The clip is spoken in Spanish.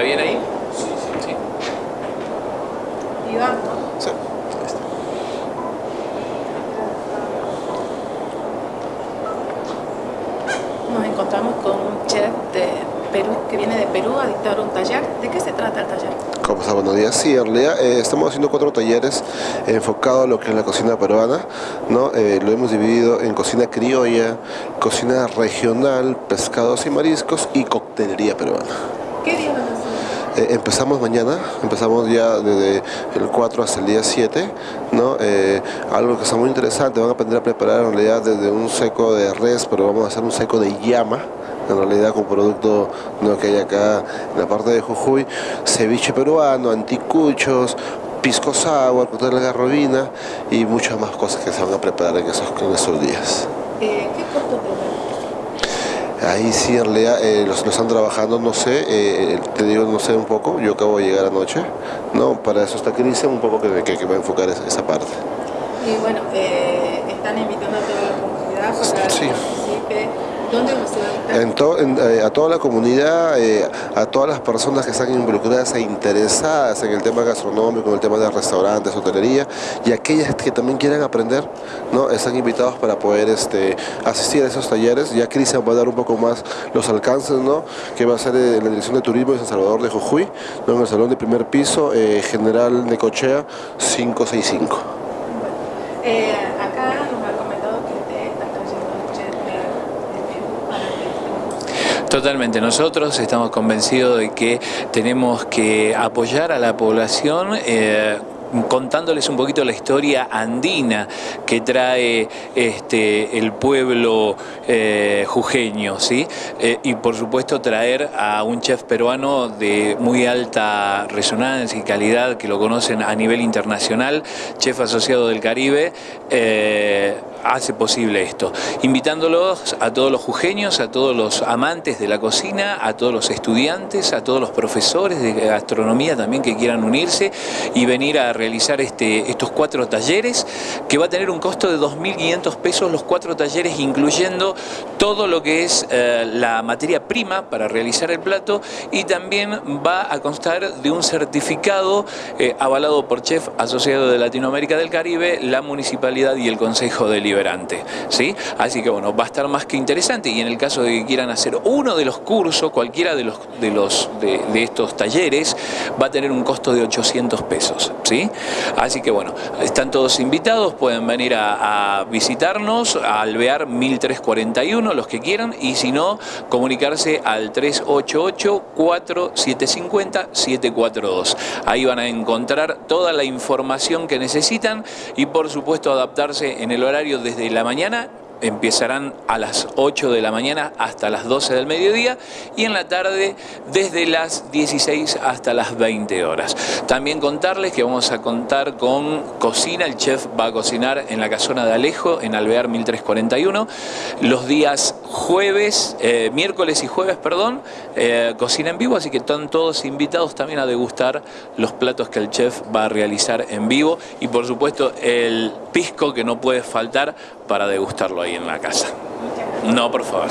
¿Está bien ahí? Sí, sí. sí. Iván. Sí. Nos encontramos con un chef de Perú que viene de Perú a dictar un taller. ¿De qué se trata el taller? ¿Cómo está? Buenos días. Sí, en eh, estamos haciendo cuatro talleres enfocados a lo que es la cocina peruana. ¿no? Eh, lo hemos dividido en cocina criolla, cocina regional, pescados y mariscos y coctelería peruana. ¿Qué día? Eh, empezamos mañana, empezamos ya desde el 4 hasta el día 7, ¿no? Eh, algo que está muy interesante, van a aprender a preparar en realidad desde un seco de res, pero vamos a hacer un seco de llama, en realidad con producto ¿no? que hay acá en la parte de Jujuy, ceviche peruano, anticuchos, pisco sour, cóctel de garrobina y muchas más cosas que se van a preparar en esos, en esos días. Eh, ¿Qué costo? Ahí sí, en realidad eh, los, están trabajando, no sé, eh, te digo, no sé un poco, yo acabo de llegar anoche, ¿no? Para eso está Cristian, un poco que, que, que va a enfocar esa, parte. Y bueno, eh, están invitando a toda eh, a toda la comunidad, eh, a todas las personas que están involucradas e interesadas en el tema gastronómico, en el tema de restaurantes, hotelería, y aquellas que también quieran aprender, ¿no? están invitados para poder este, asistir a esos talleres. Ya Cristian va a dar un poco más los alcances, ¿no? que va a ser en la Dirección de Turismo de San Salvador de Jujuy, ¿no? en el Salón de Primer Piso, eh, General Necochea 565. Eh, acá nos ha comentado que te están trayendo un chef de, de Perú para que estemos Totalmente, nosotros estamos convencidos de que tenemos que apoyar a la población eh, contándoles un poquito la historia andina que trae este, el pueblo eh, jujeño, ¿sí? Eh, y por supuesto traer a un chef peruano de muy alta resonancia y calidad que lo conocen a nivel internacional, chef asociado del Caribe, eh, hace posible esto. Invitándolos a todos los jujeños, a todos los amantes de la cocina, a todos los estudiantes, a todos los profesores de gastronomía también que quieran unirse y venir a realizar este, estos cuatro talleres que va a tener un costo de 2.500 pesos los cuatro talleres incluyendo todo lo que es eh, la materia prima para realizar el plato y también va a constar de un certificado eh, avalado por Chef Asociado de Latinoamérica del Caribe, la Municipalidad y el Consejo Deliberante. ¿sí? Así que bueno, va a estar más que interesante y en el caso de que quieran hacer uno de los cursos, cualquiera de los de, los, de, de estos talleres, va a tener un costo de 800 pesos. ¿sí? Así que bueno, están todos invitados, pueden venir a, a visitarnos, a Alvear 1341, los que quieran, y si no, comunicarse al 388-4750-742. Ahí van a encontrar toda la información que necesitan y por supuesto adaptarse en el horario desde la mañana empezarán a las 8 de la mañana hasta las 12 del mediodía y en la tarde desde las 16 hasta las 20 horas. También contarles que vamos a contar con cocina, el chef va a cocinar en la casona de Alejo en Alvear 1341 los días jueves, eh, miércoles y jueves, perdón, eh, cocina en vivo, así que están todos invitados también a degustar los platos que el chef va a realizar en vivo. Y por supuesto el pisco que no puede faltar para degustarlo en la casa. No, por favor.